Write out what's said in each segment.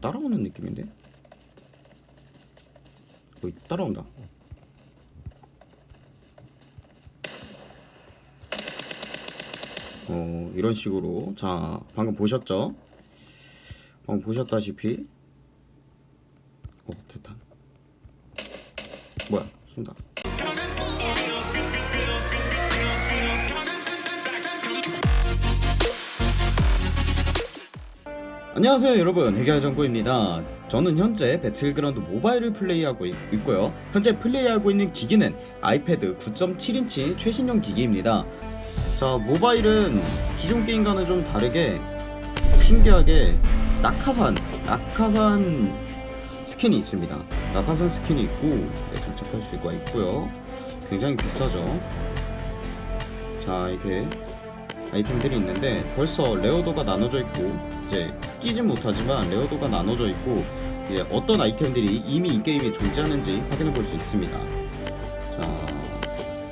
따라오는 느낌인데? 어, 따라온다. 어, 이런 식으로. 자, 방금 보셨죠? 방금 보셨다시피. 어, 됐다. 뭐야, 쏜다. 안녕하세요 여러분. 해결정구입니다. 저는 현재 배틀그라운드 모바일을 플레이하고 있, 있고요. 현재 플레이하고 있는 기기는 아이패드 9.7인치 최신형 기기입니다. 자 모바일은 기존 게임과는 좀 다르게 신기하게 낙하산 낙하산 skin이 있습니다. 낙하산 skin이 있고 네, 장착할 수가 있고요. 굉장히 비싸죠. 자 이렇게 아이템들이 있는데 벌써 rare도가 나눠져 있고 이제 끼진 못하지만 rare도가 나눠져 있고 이제 어떤 아이템들이 이미 이 게임에 존재하는지 확인해 볼 수 있습니다. 자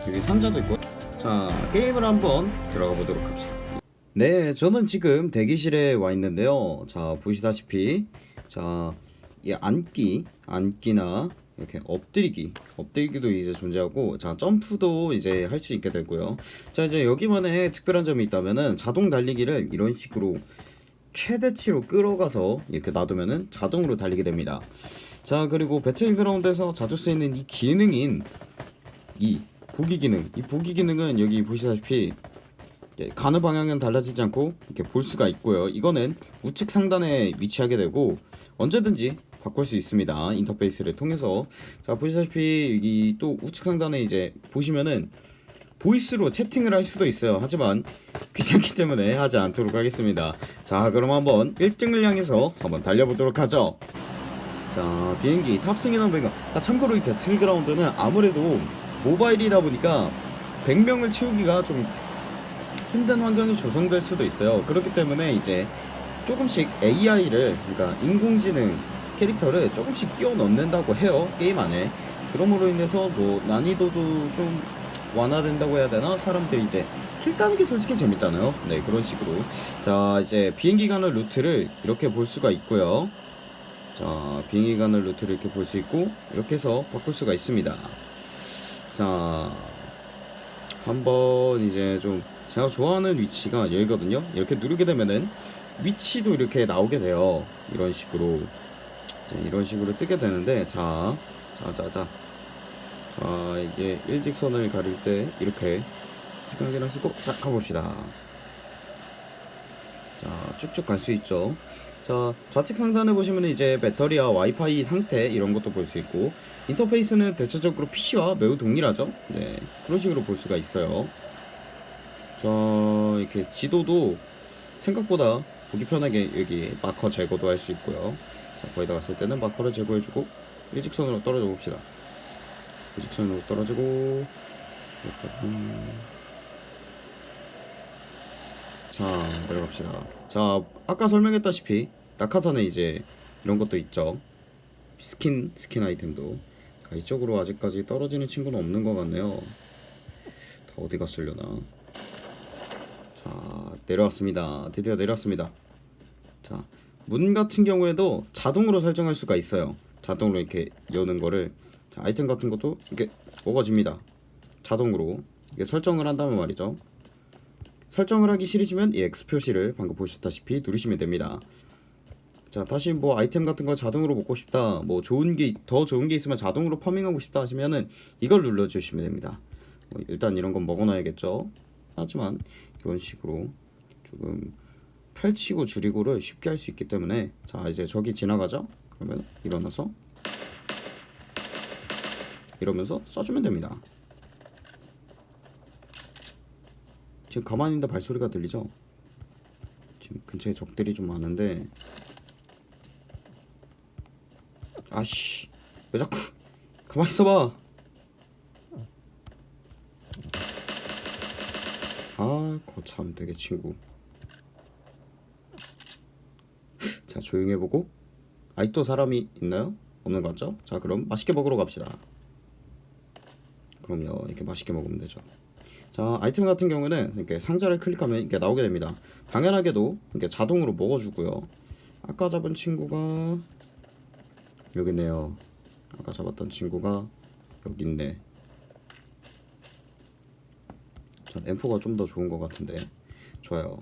여기 상자도 있고 자 게임을 한번 들어가 보도록 합시다. 네 저는 지금 대기실에 와 있는데요. 자 보시다시피 자 이 앉기 앉기나 이렇게 엎드리기 엎드리기도 이제 존재하고 자 점프도 이제 할 수 있게 되고요 자 이제 여기만의 특별한 점이 있다면은 자동 달리기를 이런 식으로 최대치로 끌어가서 이렇게 놔두면은 자동으로 달리게 됩니다. 자 그리고 배틀그라운드에서 자주 쓰이는 이 기능인 이 보기 기능. 이 보기 기능은 여기 보시다시피 가는 방향은 달라지지 않고 이렇게 볼 수가 있고요. 이거는 우측 상단에 위치하게 되고 언제든지 바꿀 수 있습니다. 인터페이스를 통해서. 자 보시다시피 여기 또 우측 상단에 이제 보시면은 보이스로 채팅을 할 수도 있어요. 하지만 귀찮기 때문에 하지 않도록 하겠습니다. 자 그럼 한번 1등을 향해서 한번 달려보도록 하죠. 자 비행기 탑승이나 배가 아, 참고로 이 배틀그라운드는 아무래도 모바일이다 보니까 100명을 채우기가 좀 힘든 환경이 조성될 수도 있어요. 그렇기 때문에 이제 조금씩 AI를 그러니까 인공지능 캐릭터를 조금씩 끼워 넣는다고 해요 게임 안에. 그럼으로 인해서 뭐 난이도도 좀 완화된다고 해야 되나? 사람들이 이제 kill 따는 게 솔직히 재밌잖아요. 네 그런 식으로. 자 이제 비행기 가는 루트를 이렇게 볼 수가 있고요. 자 비행기 가는 루트를 이렇게 볼 수 있고 이렇게 해서 바꿀 수가 있습니다. 자 한번 이제 좀 제가 좋아하는 위치가 여기거든요. 이렇게 누르게 되면은 위치도 이렇게 나오게 돼요. 이런 식으로. 자, 이런 식으로 뜨게 되는데 자 자, 자, 자. 자, 이게 일직선을 가릴 때 이렇게 수경기를 쓰고 자, 가봅시다. 자, 쭉쭉 갈 수 있죠. 자, 좌측 상단에 보시면 이제 배터리와 와이파이 상태 이런 것도 볼 수 있고 인터페이스는 대체적으로 PC와 매우 동일하죠. 네, 그런 식으로 볼 수가 있어요. 자, 이렇게 지도도 생각보다 보기 편하게 여기 마커 제거도 할 수 있고요. 자, 거기다 갔을 때는 marker를 제거해주고 일직선으로 떨어져 봅시다. 일직선으로 떨어지고. 자 내려갑시다. 자 아까 설명했다시피 낙하산에 이제 이런 것도 있죠. skin skin 아이템도 자, 이쪽으로 아직까지 떨어지는 친구는 없는 것 같네요. 다 어디 갔으려나? 자 내려왔습니다. 드디어 내려왔습니다. 자 문 같은 경우에도 자동으로 설정할 수가 있어요. 자동으로 이렇게 여는 거를 자, 아이템 같은 것도 이렇게 먹어집니다. 자동으로 이게 설정을 한다면 말이죠. 설정을 하기 싫으시면 이 X 표시를 방금 보셨다시피 누르시면 됩니다. 자 다시 뭐 아이템 같은 거 자동으로 먹고 싶다 뭐 좋은 게 더 좋은 게 있으면 자동으로 farming하고 싶다 하시면은 이걸 눌러주시면 됩니다. 뭐 일단 이런 건 먹어놔야겠죠. 하지만 이런 식으로 조금 펼치고 줄이고를 쉽게 할 수 있기 때문에 자 이제 저기 지나가죠. 그러면 일어나서 이러면서 써주면 됩니다. 지금 가만히 있는데 발소리가 들리죠? 지금 근처에 적들이 좀 많은데 아씨 왜 자꾸 가만히 있어봐 아 거참 되게 친구 자 조용히 해보고 아직도 사람이 있나요? 없는 것 같죠? 자 그럼 맛있게 먹으러 갑시다 그럼요. 이렇게 맛있게 먹으면 되죠. 자 아이템 같은 경우는 이렇게 상자를 클릭하면 이렇게 나오게 됩니다. 당연하게도 이렇게 자동으로 먹어주고요. 아까 잡은 친구가 여기 있네요. 아까 잡았던 친구가 여기 있네. 전 M4가 좀 더 좋은 것 같은데. 좋아요.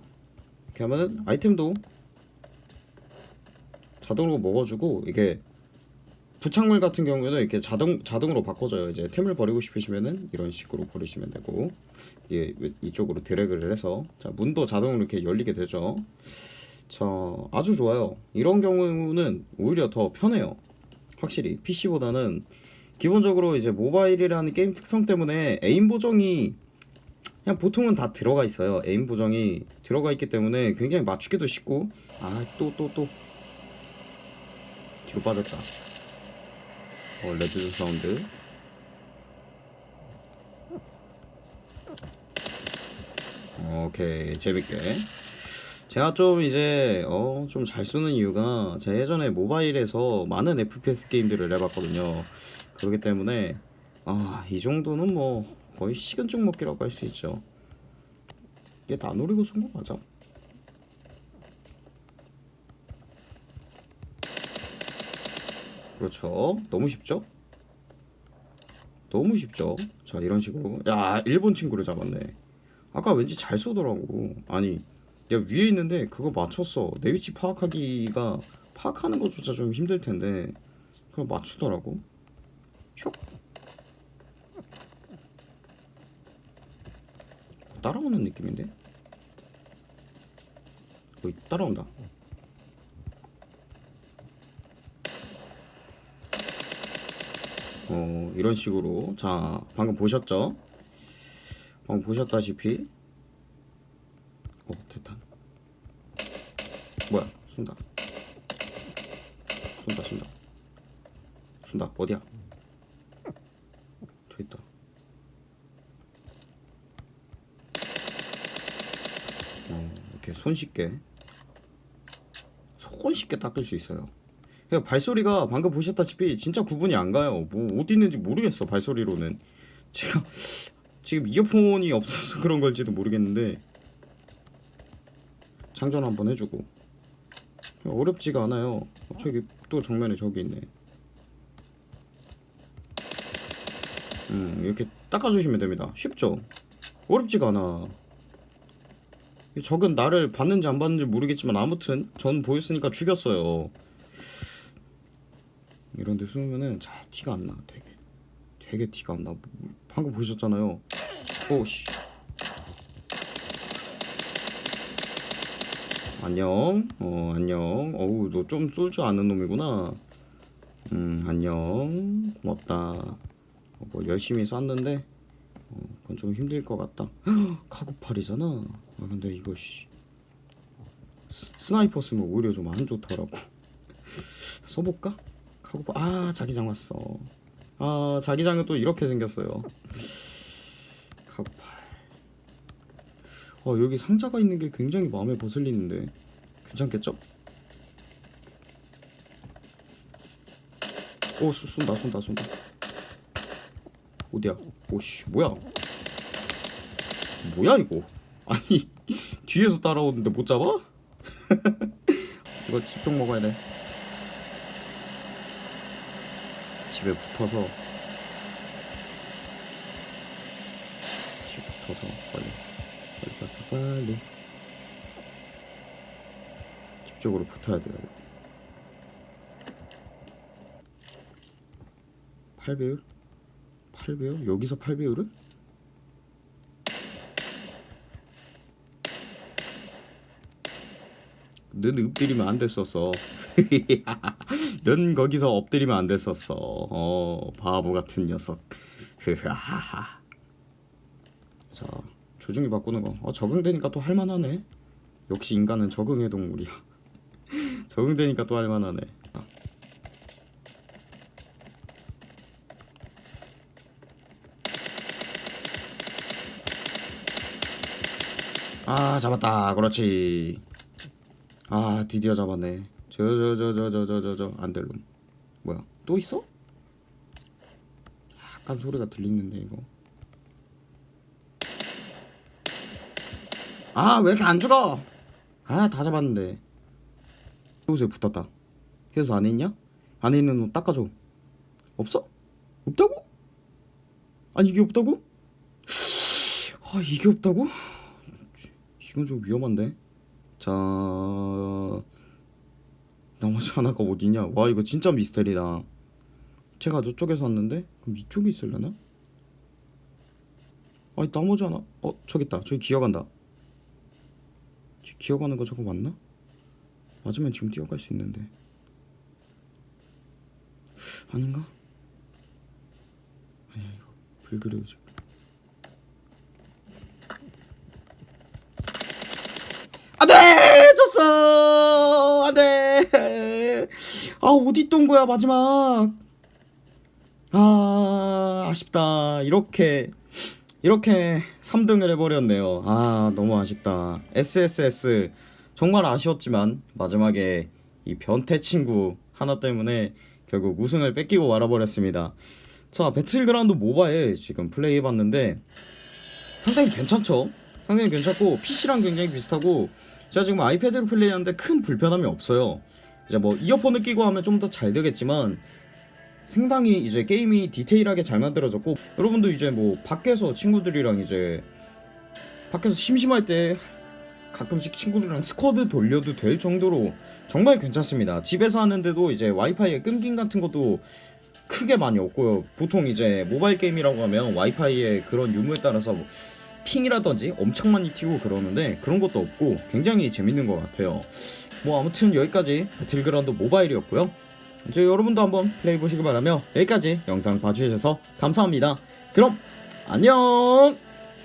이렇게 하면은 아이템도 자동으로 먹어주고 이게 부착물 같은 경우에는 이렇게 자동 자동으로 바꿔줘요. 이제 템을 버리고 싶으시면은 이런 식으로 버리시면 되고 이게 이쪽으로 드래그를 해서 자 문도 자동으로 이렇게 열리게 되죠. 자 아주 좋아요. 이런 경우는 오히려 더 편해요. 확실히 PC보다는 기본적으로 이제 모바일이라는 게임 특성 때문에 aim 보정이 그냥 보통은 다 들어가 있어요. aim 보정이 들어가 있기 때문에 굉장히 맞추기도 쉽고 아 또 또 또 뒤로 빠졌다. 어, red sound. 오케이 재밌게. 제가 좀 이제 어 좀 잘 쓰는 이유가 제가 예전에 모바일에서 많은 FPS 게임들을 해봤거든요. 그렇기 때문에 아 이 정도는 뭐 거의 식은죽 먹기라고 할 수 있죠. 이게 다 노리고 쓴거 맞아? 그렇죠. 너무 쉽죠? 너무 쉽죠? 자, 이런 식으로. 야, 일본 친구를 잡았네. 아까 왠지 잘 쏘더라고. 아니, 내가 위에 있는데 그거 맞췄어. 내 위치 파악하기가, 파악하는 것조차 좀 힘들 텐데, 그걸 맞추더라고. 슉. 따라오는 느낌인데? 어, 따라온다. 어, 이런 식으로. 자 방금 보셨죠? 방금 보셨다시피. 어 대탄 뭐야? 쏜다. 쏜다 쏜다. 쏜다. 어디야? 저 있다. 어, 이렇게 손쉽게 손쉽게 닦을 수 있어요 그냥 발소리가 방금 보셨다시피 진짜 구분이 안 가요. 뭐 어디 있는지 모르겠어 발소리로는. 제가 지금 이어폰이 없어서 그런 걸지도 모르겠는데 장전 한번 해주고 어렵지가 않아요. 저기 또 정면에 저기 있네. 음 이렇게 닦아주시면 됩니다. 쉽죠? 어렵지가 않아. 적은 나를 봤는지 안 봤는지 모르겠지만 아무튼 전 보였으니까 죽였어요. 이런 데 숨으면은 잘 티가 안 나. 되게 되게 티가 안 나. 방금 보셨잖아요. 오씨. 안녕. 어, 안녕. 어우, 너 좀 쏠 줄 아는 놈이구나. 음, 안녕. 고맙다. 어, 뭐 열심히 쐈는데 어, 그건 좀 힘들 것 같다. 카구팔이잖아. 아, 근데 이거 씨. 스, sniper 쓰면 오히려 좀 안 좋더라고. 써볼까? 하고 아 자기장 왔어. 아 자기장은 또 이렇게 생겼어요. 카구팔. 어 여기 상자가 있는 게 굉장히 마음에 거슬리는데. 괜찮겠죠? 오 쏜- 쏜다 쏜다 쏜다. 어디야? 오씨 뭐야? 뭐야 이거? 아니 뒤에서 따라오는데 못 잡아? 이거 집중 먹어야 돼 집에 붙어서 집에 붙어서 빨리 빨리 빨리 빨리 집 쪽으로 붙어야 돼요 이거 8배율? 8배율? 여기서 8배율을? 넌 엎드리면 안 됐었어. 넌 거기서 엎드리면 안 됐었어. 어, 바보 같은 녀석. 흐하하하. 자, 조중이 바꾸는 거. 어, 적응되니까 또 할만하네. 역시 인간은 적응의 동물이야. 적응되니까 또 할만하네. 아, 잡았다. 그렇지. 아 드디어 잡았네 저 저 저 저 저 저 저 저 안될놈 뭐야 또 있어? 약간 소리가 들리는데 이거 아 왜 이렇게 안 죽어 아 다 잡았는데 해우소에 붙었다 해우소 안에 있냐? 안에 있는 옷 닦아줘 없어? 없다고? 아니 이게 없다고? 아 이게 없다고? 이건 좀 위험한데 자 나머지 하나가 어디냐? 와 이거 진짜 미스테리다. 제가 저쪽에서 왔는데? 그럼 이쪽에 있을려나? 아니 나머지 하나? 어 저기 있다. 저기 기어간다. 지- 기어가는 거 저거 맞나? 맞으면 지금 뛰어갈 수 있는데. 아닌가? 아니야 이거. 불그레우지 안돼 졌어. 안돼 아 어디 있던 거야 마지막? 아 아쉽다. 이렇게 이렇게 3등을 해버렸네요. 아 너무 아쉽다. SSS 정말 아쉬웠지만 마지막에 이 변태 친구 하나 때문에 결국 우승을 뺏기고 말아버렸습니다. 자 배틀그라운드 모바일 지금 플레이해봤는데 상당히 괜찮죠? 상당히 괜찮고 PC랑 굉장히 비슷하고 제가 지금 아이패드로 플레이하는데 큰 불편함이 없어요 이제 뭐 이어폰을 끼고 하면 좀 더 잘 되겠지만 상당히 이제 게임이 디테일하게 잘 만들어졌고 여러분도 이제 뭐 밖에서 친구들이랑 이제 밖에서 심심할 때 가끔씩 친구들이랑 squad 돌려도 될 정도로 정말 괜찮습니다. 집에서 하는데도 이제 와이파이의 끊김 같은 것도 크게 많이 없고요. 보통 이제 모바일 게임이라고 하면 와이파이의 그런 유무에 따라서 뭐 ping이라든지 엄청 많이 튀고 그러는데 그런 것도 없고 굉장히 재밌는 것 같아요. 뭐 아무튼 여기까지 배틀그라운드 모바일이었고요. 이제 여러분도 한번 플레이 보시기 바라며 여기까지 영상 봐주셔서 감사합니다. 그럼 안녕!